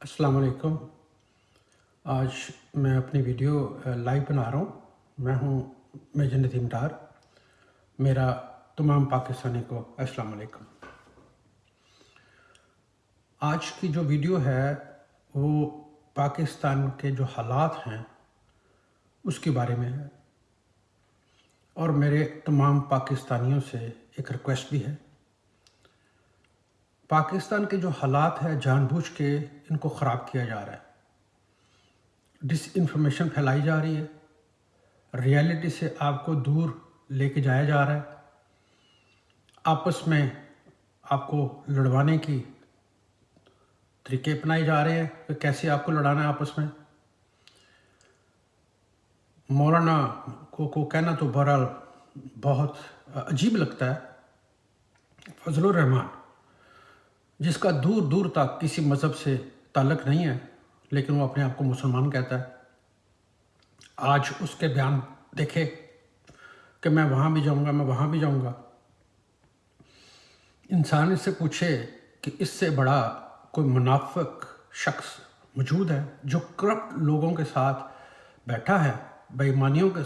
السلام علیکم۔ آج میں اپنی ویڈیو لائیو بنا رہا ہوں۔ میں ہوں میجر ندیم ڈار۔ میرا تمام پاکستانی کو السلام علیکم۔ آج کی جو ویڈیو ہے، وہ پاکستان کے جو حالات ہیں، اس کے بارے میں ہے۔ اور میرے تمام پاکستانیوں سے ایک ریکویسٹ بھی ہے۔ پاکستان کے جو حالات ہے جان بوجھ کے ان کو خراب کیا جا رہا ہے۔ ڈس انفارمیشن پھیلائی جا رہی ہے۔ ریالٹی سے آپ کو دور لے کے جایا جا رہا ہے۔ آپس میں آپ کو لڑوانے کی طریقے اپنائے جا رہے ہیں۔ کہ کیسے آپ کو لڑانا ہے آپس میں؟ مولانا کو کو کہنا تو بہرحال بہت عجیب لگتا ہے۔ فضل الرحمان جس کا دور دور تک کسی مذہب سے تعلق نہیں ہے، لیکن وہ اپنے آپ کو مسلمان کہتا ہے۔ آج اس کے بیان دیکھے کہ میں وہاں بھی جاؤں گا، میں وہاں بھی جاؤں گا۔ انسان اس سے پوچھے کہ اس سے بڑا کوئی منافق شخص موجود ہے جو کرپٹ لوگوں کے ساتھ بیٹھا ہے بےمانیوں کے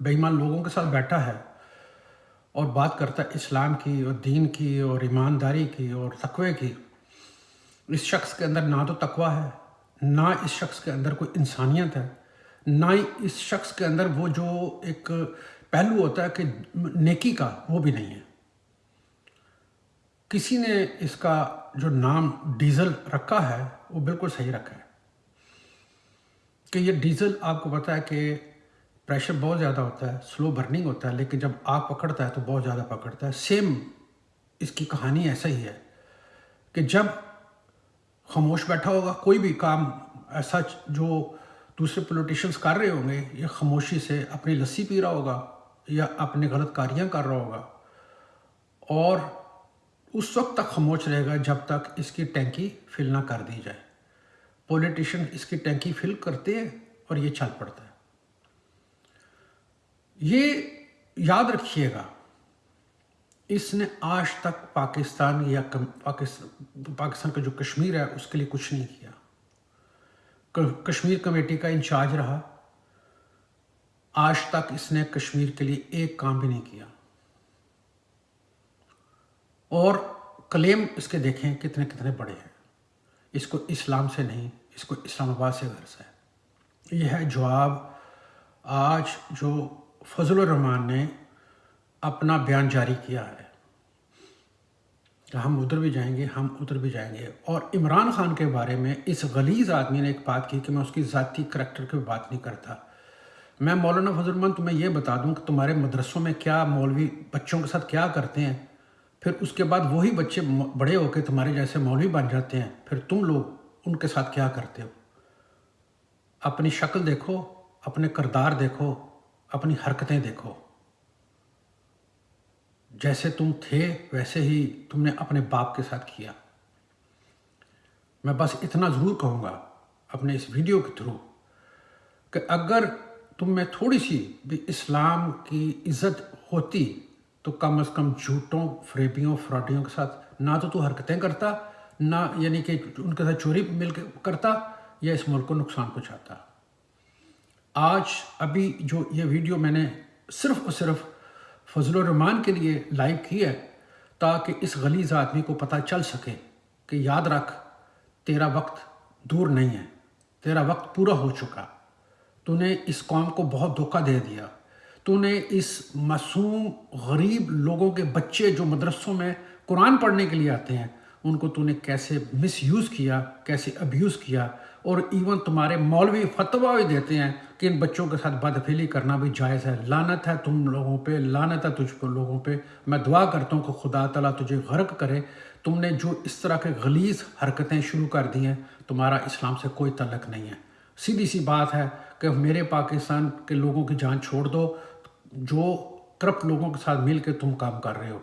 بےمان لوگوں کے ساتھ بیٹھا ہے۔ اور بات کرتا ہے اسلام کی اور دین کی اور ایمانداری کی اور تقوی کی۔ اس شخص کے اندر نہ تو تقوی ہے، نہ اس شخص کے اندر کوئی انسانیت ہے، نہ ہی اس شخص کے اندر وہ جو ایک پہلو ہوتا ہے کہ نیکی کا، وہ بھی نہیں ہے۔ کسی نے اس کا جو نام ڈیزل رکھا ہے، وہ بالکل صحیح رکھا ہے۔ کہ یہ ڈیزل آپ کو پتا ہے کہ پریشر بہت زیادہ ہوتا ہے سلو برننگ ہوتا ہے لیکن جب آگ پکڑتا ہے تو بہت زیادہ پکڑتا ہے سیم اس کی کہانی ایسا ہی ہے کہ جب خاموش بیٹھا ہوگا کوئی بھی کام ایسا جو دوسرے پولیٹیشنز کر رہے ہوں گے یا خاموشی سے اپنی لسی پی رہا ہوگا یا اپنی غلط کاریاں کر رہا ہوگا اور اس وقت تک خاموش رہے گا جب تک اس کی ٹینکی فل نہ کر دی جائے پولیٹیشن اس کی ٹینکی فل کرتے ہیں اور یہ چل پڑتا ہے یہ یاد رکھیے گا، اس نے آج تک پاکستان یا پاکستان کا جو کشمیر ہے، اس کے لیے کچھ نہیں کیا۔ کشمیر کمیٹی کا انچارج رہا۔ آج تک اس نے کشمیر کے لیے ایک کام بھی نہیں کیا۔ اور کلیم اس کے دیکھیں کتنے کتنے بڑے ہیں۔ اس کو اسلام سے نہیں، اس کو اسلام آباد سے غرض ہے۔ یہ ہے جواب آج جو فضل الرحمان نے اپنا بیان جاری کیا ہے کہ ہم ادھر بھی جائیں گے، ہم ادھر بھی جائیں گے۔ اور عمران خان کے بارے میں اس غلیظ آدمی نے ایک بات کی کہ میں اس کی ذاتی کریکٹر کی بات نہیں کرتا۔ میں مولانا فضل الرحمان تمہیں یہ بتا دوں کہ تمہارے مدرسوں میں کیا مولوی بچوں کے ساتھ کیا کرتے ہیں، پھر اس کے بعد وہی بچے بڑے ہو کے تمہارے جیسے مولوی بن جاتے ہیں، پھر تم لوگ ان کے ساتھ کیا کرتے ہو؟ اپنی شکل دیکھو، اپنے کردار دیکھو اپنی حرکتیں دیکھو۔ جیسے تم تھے، ویسے ہی تم نے اپنے باپ کے ساتھ کیا۔ میں بس اتنا ضرور کہوں گا اپنے اس ویڈیو کے تھرو کہ اگر تم میں تھوڑی سی بھی اسلام کی عزت ہوتی تو کم از کم جھوٹوں، فریبیوں، فراڈیوں کے ساتھ نہ تو تو حرکتیں کرتا، نہ یعنی کہ ان کے ساتھ چوری مل کے کرتا یا اس ملک کو نقصان پہنچاتا۔ آج ابھی جو یہ ویڈیو میں نے صرف اور صرف فضل الرحمان کے لیے لائیو کی ہے تاکہ اس غلیظ آدمی کو پتہ چل سکے کہ یاد رکھ، تیرا وقت دور نہیں ہے، تیرا وقت پورا ہو چکا۔ تو نے اس قوم کو بہت دھوکہ دے دیا۔ تو نے اس معصوم، غریب لوگوں کے بچے جو مدرسوں میں قرآن پڑھنے کے لیے آتے ہیں، ان کو تو نے کیسے مس یوز کیا، کیسے ابیوز کیا اور ایون تمہارے مولوی فتوہ بھی دیتے ہیں کہ ان بچوں کے ساتھ بدفیلی کرنا بھی جائز ہے۔ لانت ہے تم لوگوں پہ لانت ہے تجھ کو لوگوں پہ۔ میں دعا کرتا ہوں کہ خدا تعالیٰ تجھے غرق کرے۔ تم نے جو اس طرح کے غلیظ حرکتیں شروع کر دی ہیں، تمہارا اسلام سے کوئی تعلق نہیں ہے۔ سیدھی سی بات ہے کہ میرے پاکستان کے لوگوں کی جان چھوڑ دو۔ جو کرپٹ لوگوں کے ساتھ مل کے تم کام کر رہے ہو۔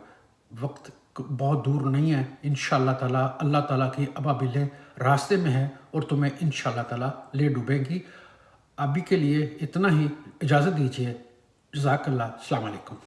وقت بہت دور نہیں ہے۔ انشاءاللہ تعالیٰ، اللہ تعالیٰ کی ابابلیں راستے میں ہیں اور تمہیں انشاءاللہ تعالیٰ لے ڈوبیں گی۔ ابھی کے لیے اتنا ہی، اجازت دیجیے جزاک اللہ۔ السلام علیکم۔